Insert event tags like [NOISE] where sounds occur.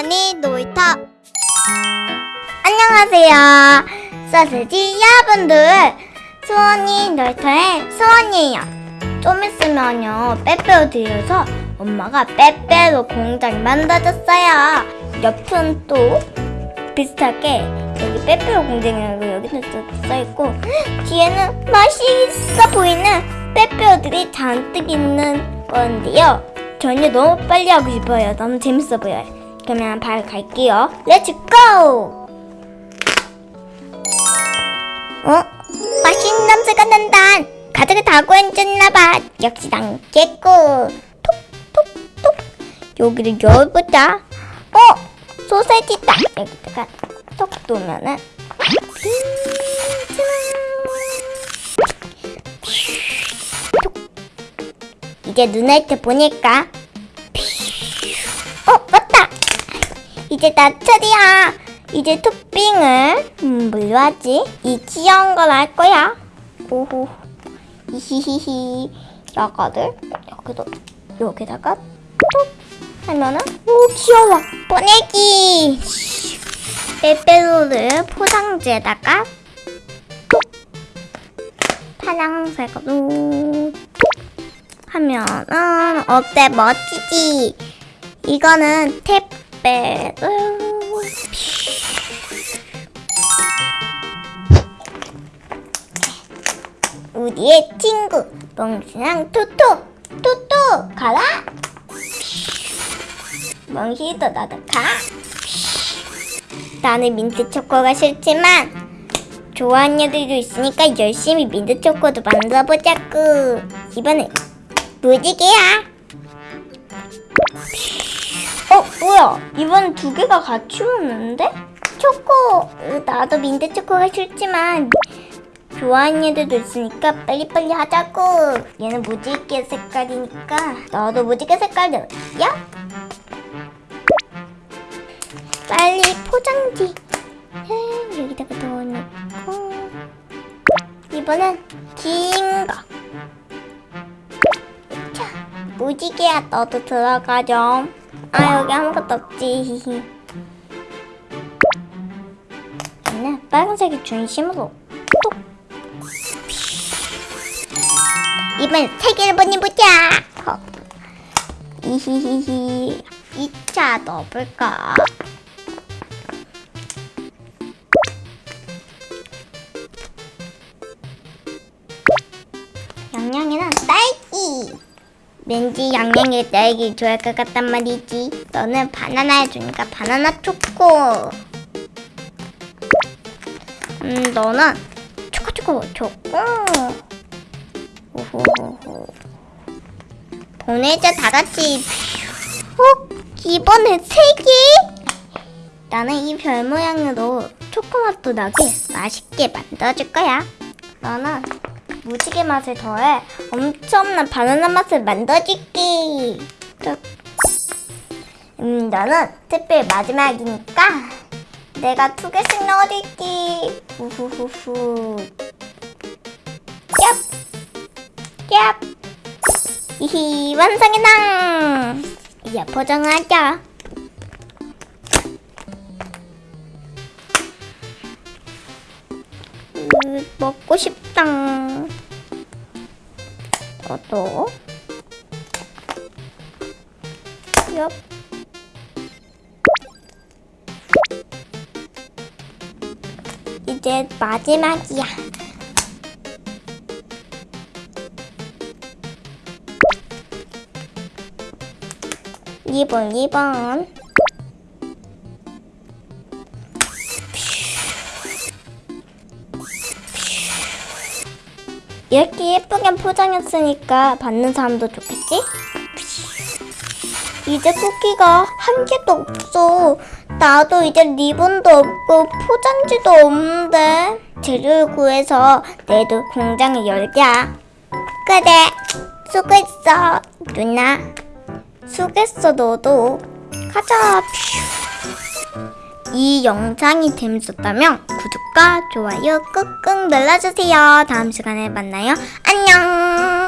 수원이 놀이터. 안녕하세요. 소세지 여러분들. 수원이 놀이터의 수원이에요. 좀 있으면요 빼빼로 들여서 엄마가 빼빼로 공장 만들어줬어요. 옆은 또 비슷하게 여기 빼빼로 공장이라고 여기는 또 써있고 뒤에는 맛있어 보이는 빼빼로들이 잔뜩 있는 건데요. 저는 너무 빨리 하고 싶어요. 너무 재밌어 보여요 그러면 바로 갈게요. 렛츠 고! 어? 맛있는 냄새가 난다 가득히 다고 앉았나봐. 역시 남겠고 톡톡톡. 여기를 열어보자. 어? 소세지다 여기다가 톡 놓으면은. 이제 눈을 때 보니까 이제 나 차례야 이제 토핑을 음, 뭘로 하지? 이 귀여운 걸 할 거야. 오호. 이히히히. 야가들 여기도 여기다가 톡 하면은 오 귀여워. 보내기. 빼빼로를 포장지에다가 톡 파랑색으로 톡 하면은 어때? 멋지지? 이거는 택 배를 우리의 친구 멍신랑 토토 토토 가라. 멍시도 나도 가. 나는 민트 초코가 싫지만 좋아하는 애들도 있으니까 열심히 민트 초코도 만들어보자꾸. 이번엔 무지개야 어 뭐야? 이번엔 두 개가 같이 오는데? 초코. 으, 나도 민트 초코가 싫지만 좋아하는 애들도 있으니까 빨리빨리 하자고. 얘는 무지개 색깔이니까 너도 무지개 색깔이야? 빨리 포장지. 음, 여기다가 넣어놓고. 이번엔 긴거. 자 무지개야 너도 들어가 좀 아 여기 아무것도 없지. [LAUGHS] 얘는 빨간색이 중심으로 톡. 이번 세 개를 보내보자 어. [LAUGHS] 이히히히 2차 넣어볼까? 양양이는 딸기 왠지 양양이 딸기 좋아할 것 같단 말이지. 너는 바나나 해주니까 바나나 초코. 음 너는 초코 초코 초코. 오호호호. 보내자 다같이. 어? 이번에 세 개? 나는 이 별 모양으로 초코맛도 나게 맛있게 만들어줄 거야. 너는 무지개 맛을 더해 엄청난 바나나 맛을 만들어줄게 또, 음 너는 특별 마지막이니까 내가 두 개씩 넣어줄게 후후후후 얍 얍! 이히 완성이다! 이제 포장하자. 으, 먹고 싶다. 너도. 얍. 이제 마지막이야. 이번이번 이렇게 예쁘게 포장했으니까 받는 사람도 좋겠지? 이제 쿠키가 한 개도 없어. 나도 이제 리본도 없고 포장지도 없는데. 재료를 구해서 내도 공장을 열자. 그래, 수고했어, 누나. 수고했어, 너도. 가자. 이 영상이 재밌었다면 구독과 좋아요 꾹꾹 눌러주세요. 다음 시간에 만나요. 안녕.